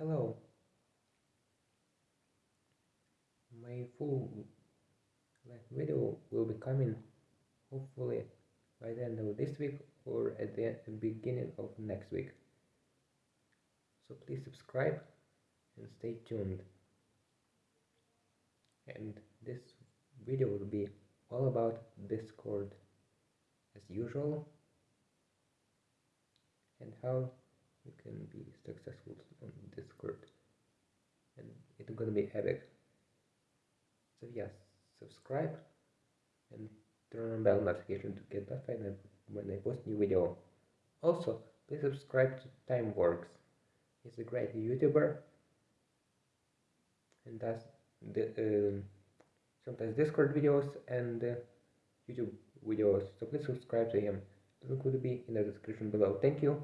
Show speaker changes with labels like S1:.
S1: Hello. My full video will be coming hopefully by the end of this week or at the beginning of next week. So please subscribe and stay tuned. And this video will be all about Discord as usual and how you can be successful on it's gonna be epic. So yes subscribe and turn on bell notification to get notified when I post new video. Also please subscribe to Timeworks. He's a great youtuber. And does the um, sometimes discord videos and uh, youtube videos. So please subscribe to him. Link will be in the description below. Thank you